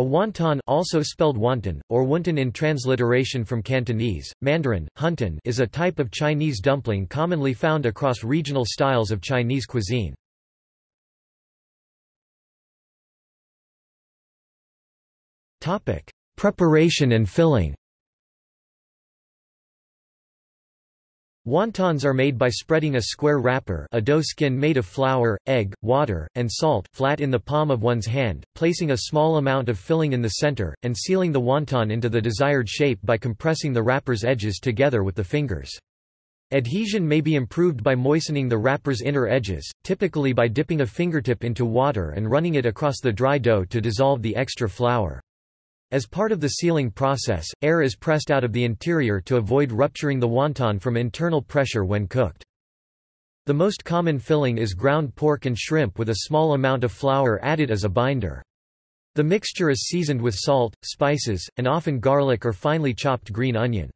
A wonton also spelled wonton, or wonton in transliteration from Cantonese, Mandarin, hunton is a type of Chinese dumpling commonly found across regional styles of Chinese cuisine. Preparation and filling Wontons are made by spreading a square wrapper a dough skin made of flour, egg, water, and salt flat in the palm of one's hand, placing a small amount of filling in the center, and sealing the wonton into the desired shape by compressing the wrapper's edges together with the fingers. Adhesion may be improved by moistening the wrapper's inner edges, typically by dipping a fingertip into water and running it across the dry dough to dissolve the extra flour. As part of the sealing process, air is pressed out of the interior to avoid rupturing the wonton from internal pressure when cooked. The most common filling is ground pork and shrimp with a small amount of flour added as a binder. The mixture is seasoned with salt, spices, and often garlic or finely chopped green onion.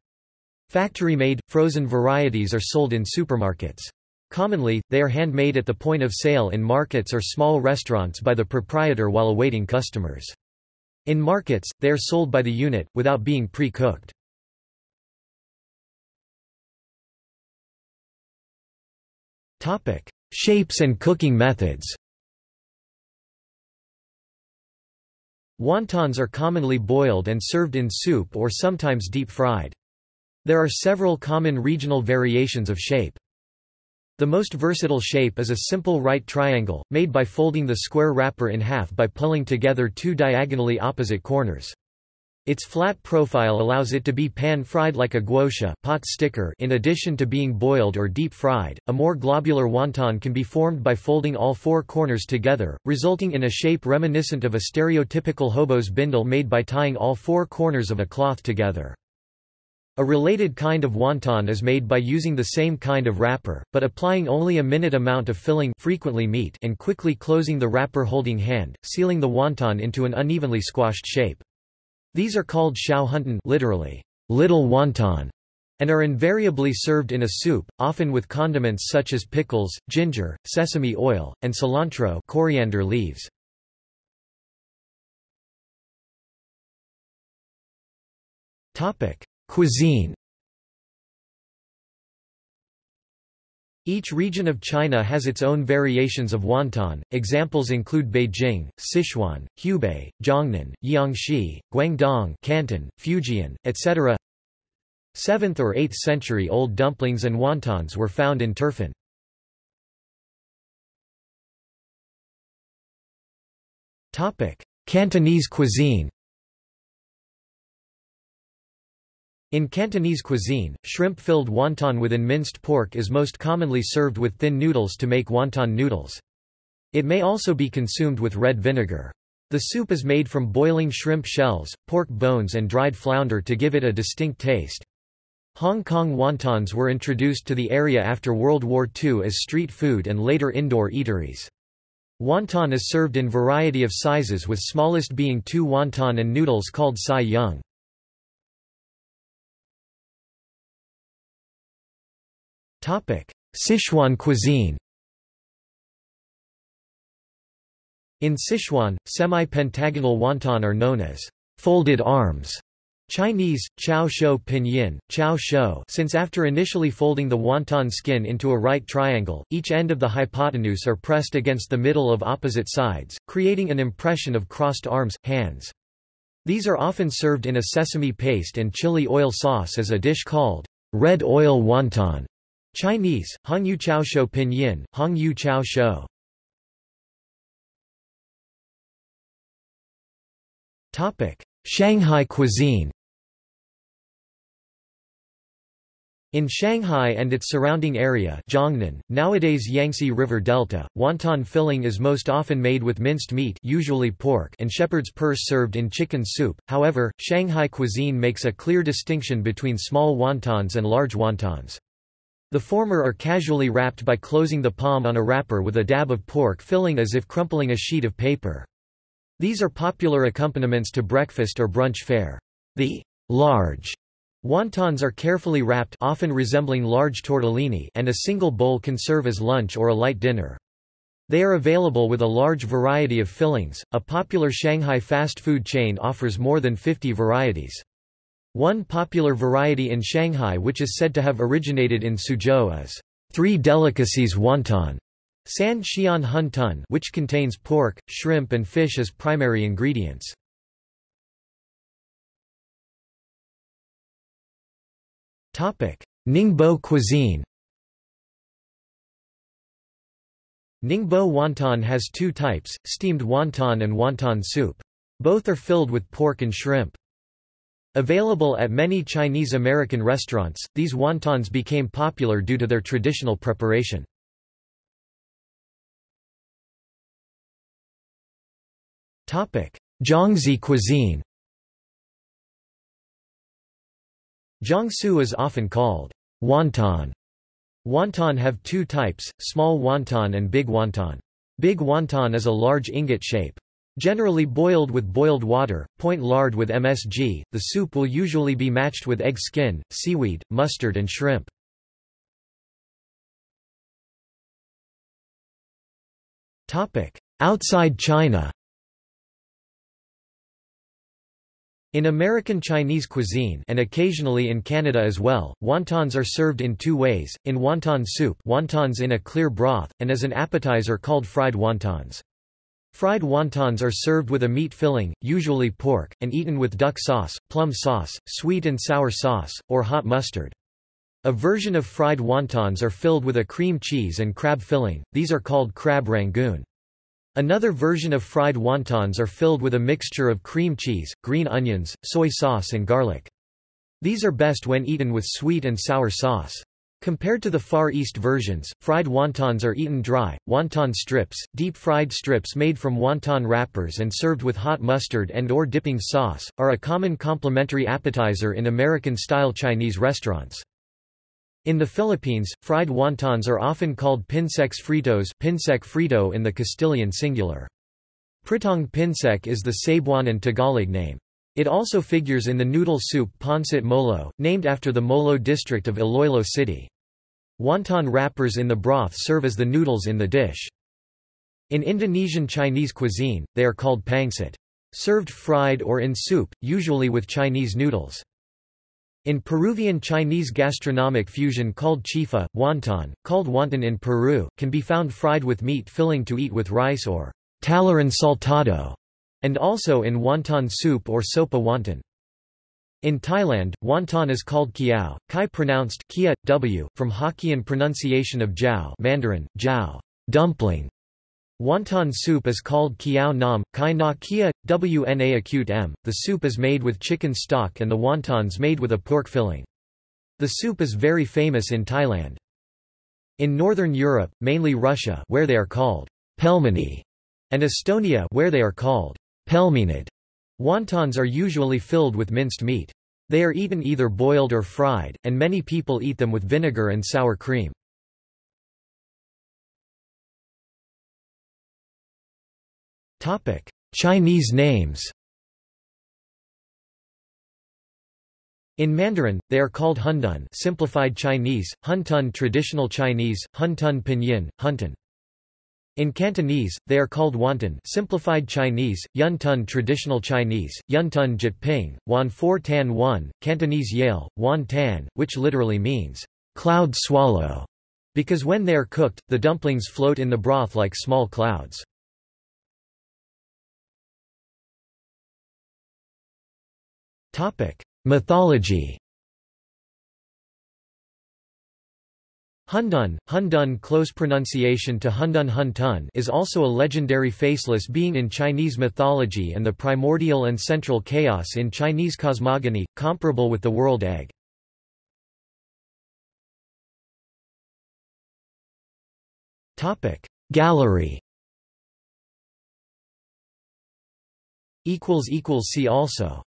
Factory-made, frozen varieties are sold in supermarkets. Commonly, they are handmade at the point of sale in markets or small restaurants by the proprietor while awaiting customers. In markets, they are sold by the unit, without being pre-cooked. Shapes and cooking methods Wontons are commonly boiled and served in soup or sometimes deep-fried. There are several common regional variations of shape. The most versatile shape is a simple right triangle, made by folding the square wrapper in half by pulling together two diagonally opposite corners. Its flat profile allows it to be pan-fried like a guotie pot sticker in addition to being boiled or deep-fried. A more globular wonton can be formed by folding all four corners together, resulting in a shape reminiscent of a stereotypical hobo's bindle made by tying all four corners of a cloth together. A related kind of wonton is made by using the same kind of wrapper, but applying only a minute amount of filling frequently meat and quickly closing the wrapper holding hand, sealing the wonton into an unevenly squashed shape. These are called xiaohuntan literally, little wonton, and are invariably served in a soup, often with condiments such as pickles, ginger, sesame oil, and cilantro coriander leaves. Topic: Cuisine Each region of China has its own variations of wonton. Examples include Beijing, Sichuan, Hubei, Jiangnan, Jiangxi, Guangdong, Canton, Fujian, etc. 7th or 8th century old dumplings and wontons were found in Turfan. Topic: Cantonese cuisine. In Cantonese cuisine, shrimp-filled wonton within minced pork is most commonly served with thin noodles to make wonton noodles. It may also be consumed with red vinegar. The soup is made from boiling shrimp shells, pork bones and dried flounder to give it a distinct taste. Hong Kong wontons were introduced to the area after World War II as street food and later indoor eateries. Wonton is served in variety of sizes with smallest being two wonton and noodles called sai yung. Sichuan cuisine In Sichuan, semi-pentagonal wonton are known as folded arms. Chinese, chao shou pinyin, chow shou since after initially folding the wonton skin into a right triangle, each end of the hypotenuse are pressed against the middle of opposite sides, creating an impression of crossed arms, hands. These are often served in a sesame paste and chili oil sauce as a dish called red oil wonton. Chinese, Hongyu Chao Shou Pinyin, Hongyu Chao Shou. Shanghai cuisine In Shanghai and its surrounding area Jiangnan, nowadays Yangtze River Delta, wonton filling is most often made with minced meat usually pork and shepherd's purse served in chicken soup, however, Shanghai cuisine makes a clear distinction between small wontons and large wontons. The former are casually wrapped by closing the palm on a wrapper with a dab of pork filling as if crumpling a sheet of paper. These are popular accompaniments to breakfast or brunch fare. The large wontons are carefully wrapped often resembling large tortellini and a single bowl can serve as lunch or a light dinner. They are available with a large variety of fillings. A popular Shanghai fast food chain offers more than 50 varieties. One popular variety in Shanghai which is said to have originated in Suzhou is Three Delicacies Wonton, San Xian Hun Tun which contains pork, shrimp and fish as primary ingredients. Ningbo cuisine Ningbo wonton has two types, steamed wonton and wonton soup. Both are filled with pork and shrimp. Available at many Chinese American restaurants, these wontons became popular due to their traditional preparation. Jiangxi cuisine Jiangsu is often called wonton. Wonton have two types, small wonton and big wonton. Big wonton is a large ingot shape. Generally boiled with boiled water, point lard with MSG, the soup will usually be matched with egg skin, seaweed, mustard and shrimp. Outside China In American Chinese cuisine and occasionally in Canada as well, wontons are served in two ways, in wonton soup wontons in a clear broth, and as an appetizer called fried wontons. Fried wontons are served with a meat filling, usually pork, and eaten with duck sauce, plum sauce, sweet and sour sauce, or hot mustard. A version of fried wontons are filled with a cream cheese and crab filling, these are called crab rangoon. Another version of fried wontons are filled with a mixture of cream cheese, green onions, soy sauce and garlic. These are best when eaten with sweet and sour sauce. Compared to the Far East versions, fried wontons are eaten dry. Wonton strips, deep-fried strips made from wonton wrappers and served with hot mustard and or dipping sauce, are a common complimentary appetizer in American-style Chinese restaurants. In the Philippines, fried wontons are often called pinsecs fritos pinsek frito in the Castilian singular. Pritong pinsek is the Cebuano and Tagalog name. It also figures in the noodle soup Pancit Molo, named after the Molo district of Iloilo City. Wonton wrappers in the broth serve as the noodles in the dish. In Indonesian Chinese cuisine, they are called pangsit. Served fried or in soup, usually with Chinese noodles. In Peruvian Chinese gastronomic fusion called chifa, wonton, called wonton in Peru, can be found fried with meat filling to eat with rice or tallarín saltado, and also in wonton soup or sopa wonton. In Thailand, wonton is called kiao, kai pronounced kia, w, from Hokkien pronunciation of jiao Mandarin, jiao, dumpling. Wonton soup is called kiao nam, kai na kia, wna acute m. The soup is made with chicken stock and the wontons made with a pork filling. The soup is very famous in Thailand. In northern Europe, mainly Russia where they are called pelmeni, and Estonia where they are called pelmenid, Wontons are usually filled with minced meat. They are eaten either boiled or fried, and many people eat them with vinegar and sour cream. Chinese names In Mandarin, they are called Hundun simplified Chinese, Huntun traditional Chinese, Huntun pinyin, Huntun. In Cantonese, they are called wonton simplified Chinese, Yuntun traditional Chinese, Yuntun Jyutping, Wan For Tan One, Cantonese Yale, Wan Tan, which literally means, cloud swallow, because when they are cooked, the dumplings float in the broth like small clouds. Mythology Hundun, Hundun close pronunciation to Hundun Huntun is also a legendary faceless being in Chinese mythology and the primordial and central chaos in Chinese cosmogony, comparable with the world egg. Gallery See also